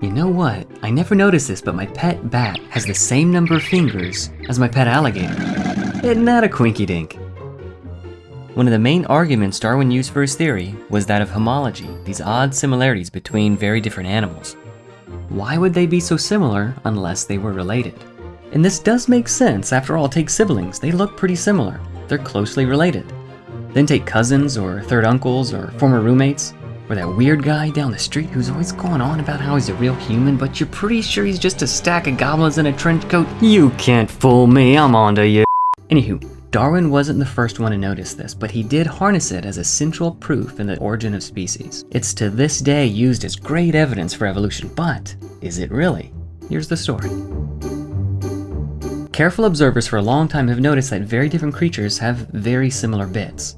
You know what? I never noticed this, but my pet bat has the same number of fingers as my pet alligator. Isn't that a quinky dink? One of the main arguments Darwin used for his theory was that of homology, these odd similarities between very different animals. Why would they be so similar unless they were related? And this does make sense, after all, take siblings, they look pretty similar. They're closely related. Then take cousins or third uncles or former roommates, or that weird guy down the street who's always going on about how he's a real human, but you're pretty sure he's just a stack of goblins in a trench coat. You can't fool me, I'm onto you. Anywho, Darwin wasn't the first one to notice this, but he did harness it as a central proof in the origin of species. It's to this day used as great evidence for evolution, but is it really? Here's the story. Careful observers for a long time have noticed that very different creatures have very similar bits.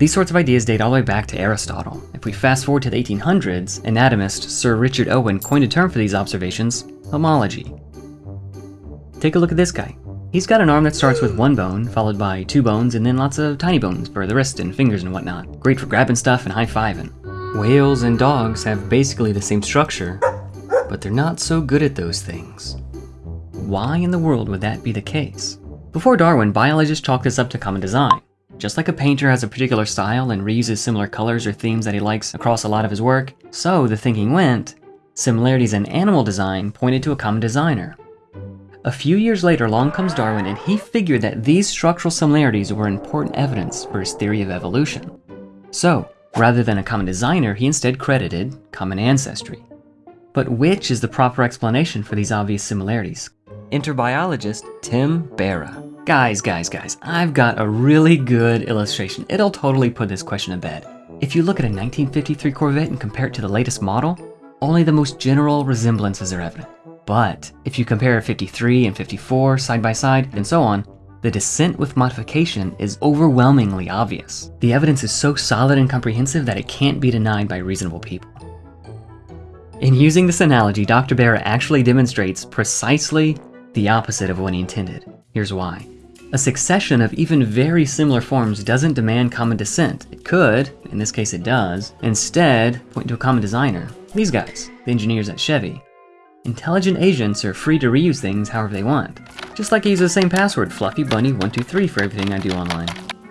These sorts of ideas date all the way back to Aristotle. If we fast forward to the 1800s, anatomist Sir Richard Owen coined a term for these observations, homology. Take a look at this guy. He's got an arm that starts with one bone, followed by two bones, and then lots of tiny bones for the wrist and fingers and whatnot. Great for grabbing stuff and high-fiving. Whales and dogs have basically the same structure, but they're not so good at those things. Why in the world would that be the case? Before Darwin, biologists chalked this up to common design. Just like a painter has a particular style and reuses similar colors or themes that he likes across a lot of his work, so the thinking went, similarities in animal design pointed to a common designer. A few years later, along comes Darwin and he figured that these structural similarities were important evidence for his theory of evolution. So, rather than a common designer, he instead credited common ancestry. But which is the proper explanation for these obvious similarities? Enter biologist Tim Berra. Guys, guys, guys, I've got a really good illustration. It'll totally put this question to bed. If you look at a 1953 Corvette and compare it to the latest model, only the most general resemblances are evident. But if you compare a 53 and 54 side by side and so on, the descent with modification is overwhelmingly obvious. The evidence is so solid and comprehensive that it can't be denied by reasonable people. In using this analogy, Dr. Berra actually demonstrates precisely the opposite of what he intended. Here's why. A succession of even very similar forms doesn't demand common descent. It could, in this case it does, instead point to a common designer. These guys, the engineers at Chevy. Intelligent agents are free to reuse things however they want. Just like I use the same password, FluffyBunny123 for everything I do online.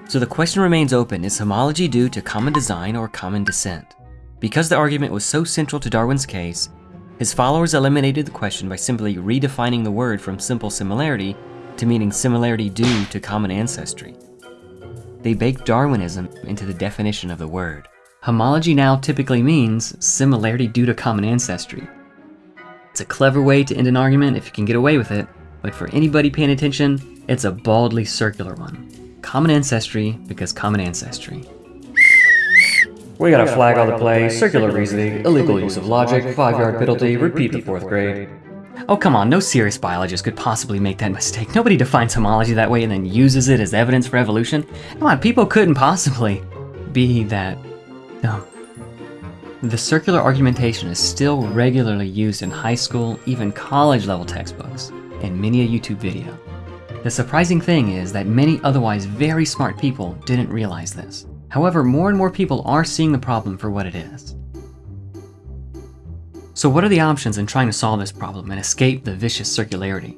So the question remains open, is homology due to common design or common descent? Because the argument was so central to Darwin's case, his followers eliminated the question by simply redefining the word from simple similarity to meaning similarity due to common ancestry. They baked Darwinism into the definition of the word. Homology now typically means similarity due to common ancestry. It's a clever way to end an argument if you can get away with it, but for anybody paying attention, it's a baldly circular one. Common ancestry because common ancestry. We gotta flag all the plays, circular reasoning, illegal use of logic, five-yard penalty, repeat the fourth grade. Oh, come on, no serious biologist could possibly make that mistake. Nobody defines homology that way and then uses it as evidence for evolution. Come on, people couldn't possibly be that dumb. The circular argumentation is still regularly used in high school, even college level textbooks, and many a YouTube video. The surprising thing is that many otherwise very smart people didn't realize this. However, more and more people are seeing the problem for what it is. So what are the options in trying to solve this problem and escape the vicious circularity?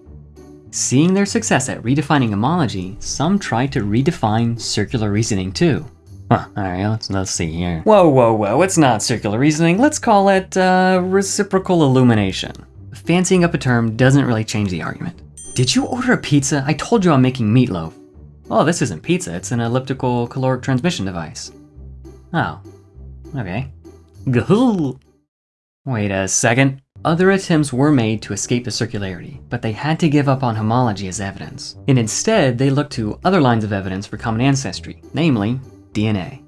Seeing their success at redefining homology, some tried to redefine circular reasoning too. Huh, alright, let's, let's see here. Whoa, whoa, whoa, it's not circular reasoning, let's call it, uh, reciprocal illumination. Fancying up a term doesn't really change the argument. Did you order a pizza? I told you I'm making meatloaf. Oh, this isn't pizza, it's an elliptical caloric transmission device. Oh, okay. Gahoo! Wait a second. Other attempts were made to escape the circularity, but they had to give up on homology as evidence. And instead, they looked to other lines of evidence for common ancestry, namely DNA.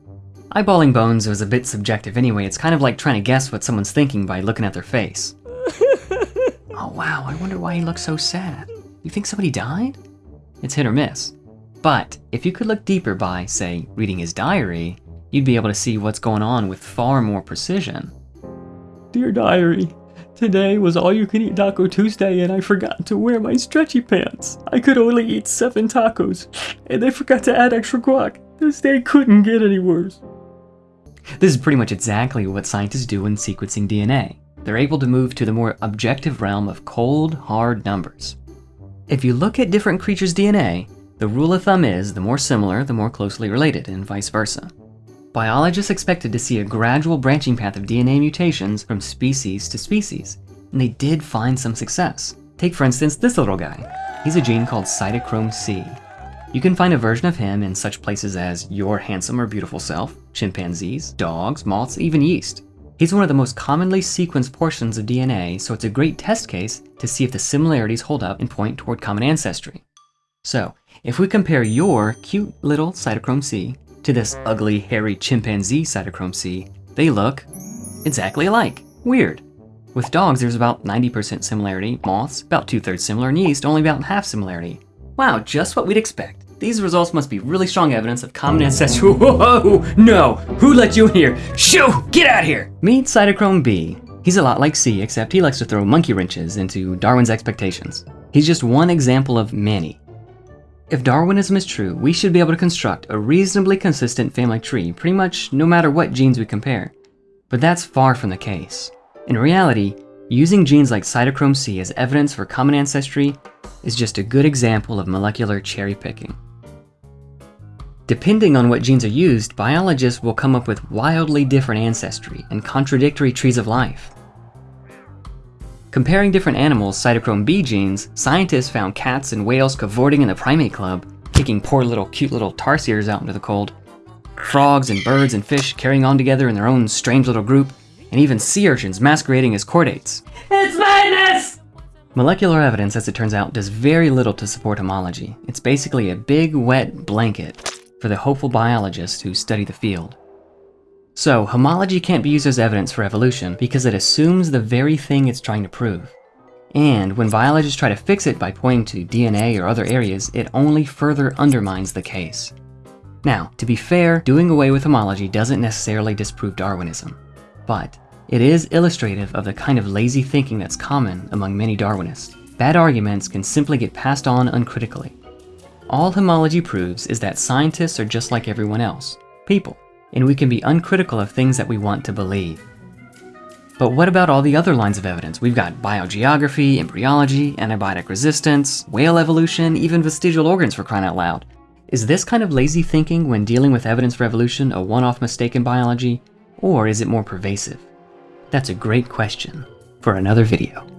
Eyeballing bones was a bit subjective anyway, it's kind of like trying to guess what someone's thinking by looking at their face. oh wow, I wonder why he looks so sad. You think somebody died? It's hit or miss. But if you could look deeper by, say, reading his diary, you'd be able to see what's going on with far more precision. Dear diary, today was all you can eat Taco Tuesday and I forgot to wear my stretchy pants. I could only eat seven tacos and they forgot to add extra guac. This day couldn't get any worse. This is pretty much exactly what scientists do when sequencing DNA. they're able to move to the more objective realm of cold, hard numbers. If you look at different creatures' DNA, the rule of thumb is the more similar, the more closely related, and vice versa. Biologists expected to see a gradual branching path of DNA mutations from species to species, and they did find some success. Take for instance this little guy. He's a gene called cytochrome C. You can find a version of him in such places as your handsome or beautiful self, chimpanzees, dogs, moths, even yeast. He's one of the most commonly sequenced portions of DNA, so it's a great test case to see if the similarities hold up and point toward common ancestry. So, if we compare your cute little cytochrome C to this ugly, hairy chimpanzee cytochrome C, they look exactly alike. Weird. With dogs, there's about 90% similarity, moths, about two-thirds similar, and yeast, only about half similarity. Wow, just what we'd expect. These results must be really strong evidence of common ancestry. Whoa, no, who let you in here? Shoo, get out here! Meet Cytochrome B. He's a lot like C, except he likes to throw monkey wrenches into Darwin's expectations. He's just one example of many. If Darwinism is true, we should be able to construct a reasonably consistent family tree pretty much no matter what genes we compare. But that's far from the case. In reality, using genes like cytochrome C as evidence for common ancestry is just a good example of molecular cherry picking. Depending on what genes are used, biologists will come up with wildly different ancestry and contradictory trees of life. Comparing different animals' cytochrome B genes, scientists found cats and whales cavorting in the primate club, kicking poor little cute little tarsiers out into the cold, frogs and birds and fish carrying on together in their own strange little group, and even sea urchins masquerading as chordates. It's madness! Molecular evidence, as it turns out, does very little to support homology. It's basically a big, wet blanket for the hopeful biologists who study the field. So, homology can't be used as evidence for evolution because it assumes the very thing it's trying to prove. And when biologists try to fix it by pointing to DNA or other areas, it only further undermines the case. Now, to be fair, doing away with homology doesn't necessarily disprove Darwinism. But it is illustrative of the kind of lazy thinking that's common among many Darwinists. Bad arguments can simply get passed on uncritically. All homology proves is that scientists are just like everyone else, people, and we can be uncritical of things that we want to believe. But what about all the other lines of evidence? We've got biogeography, embryology, antibiotic resistance, whale evolution, even vestigial organs for crying out loud. Is this kind of lazy thinking when dealing with evidence for evolution a one-off mistake in biology, or is it more pervasive? That's a great question for another video.